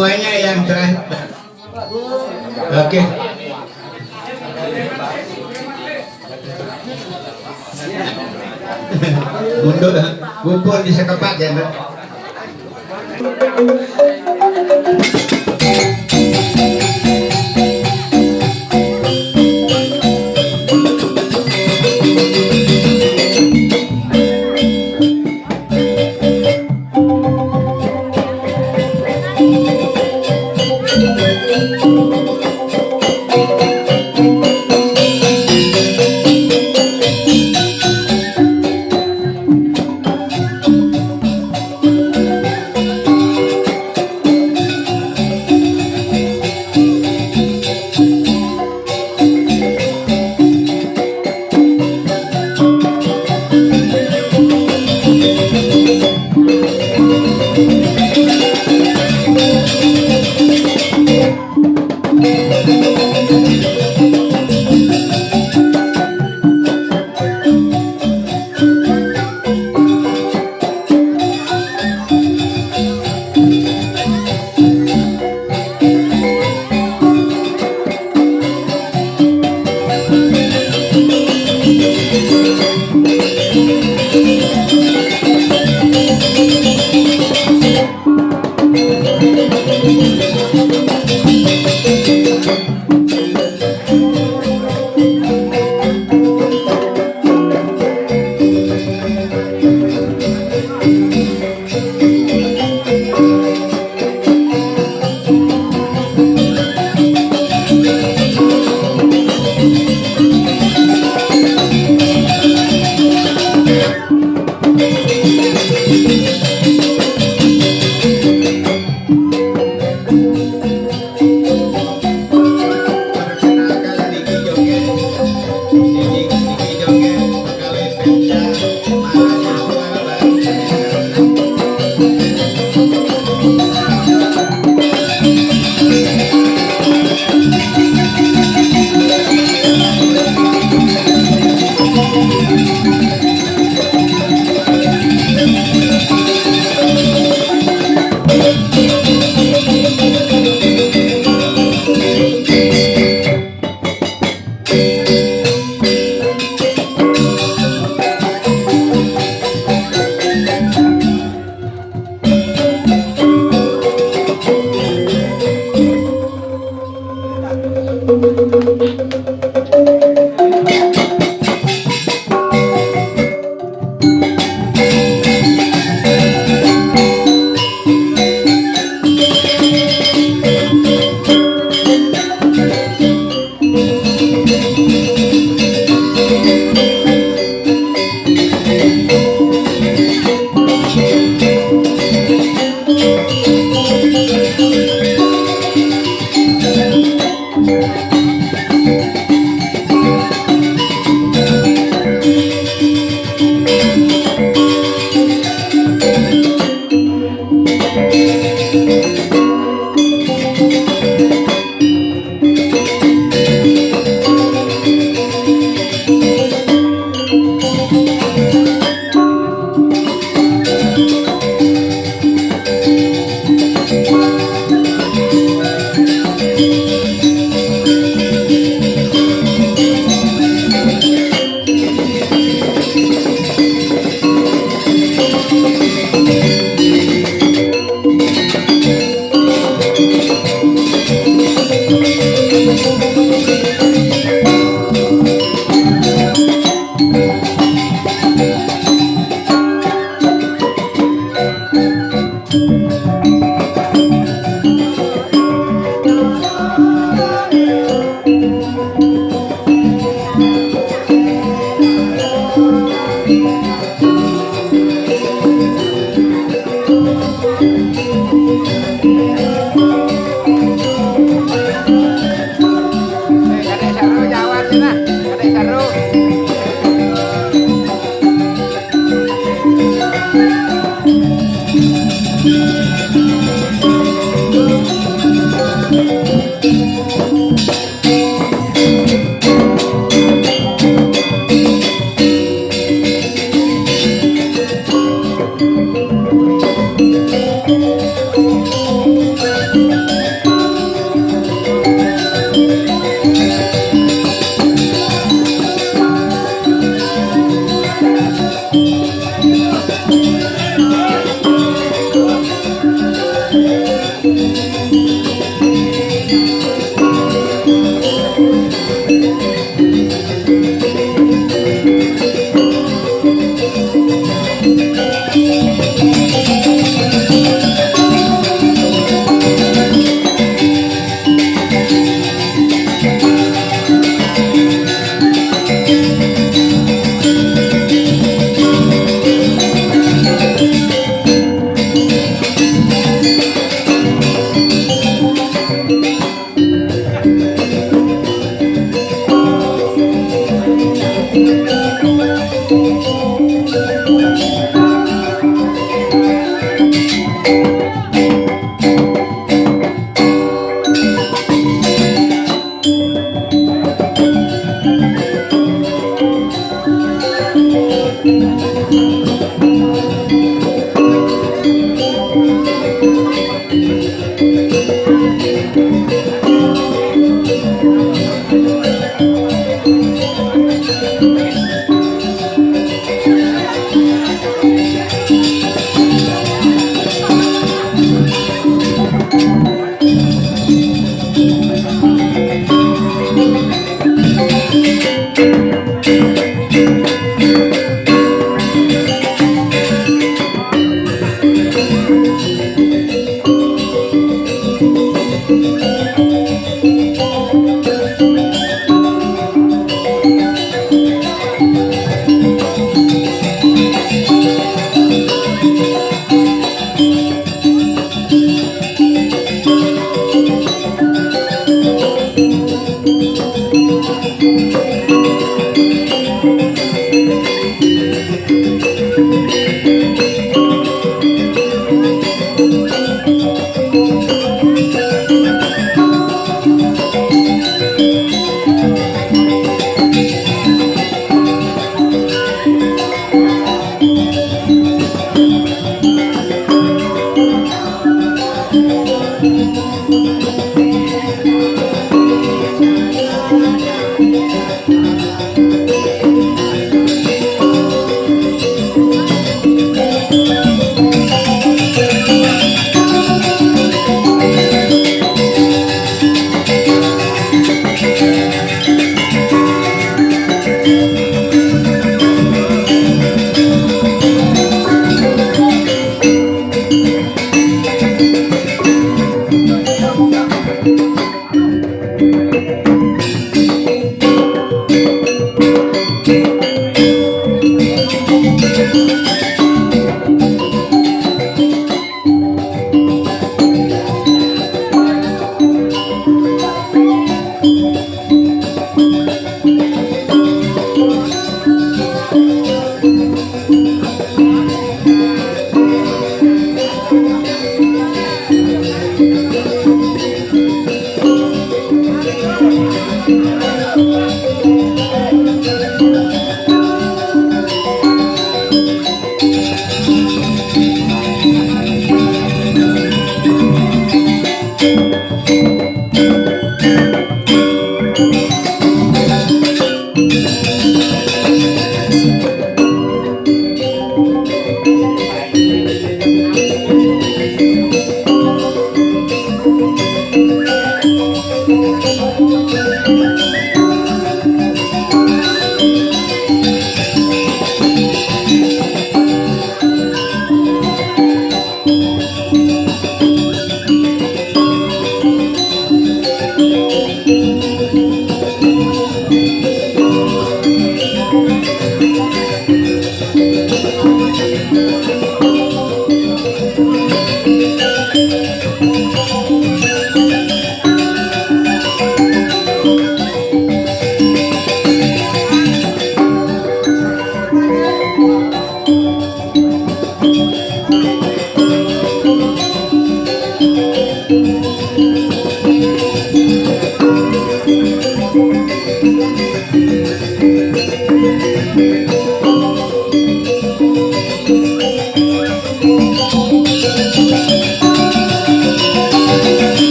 semuanya yang terakhir. Oke. Okay. mundur kumpul di sekepat ya mbak.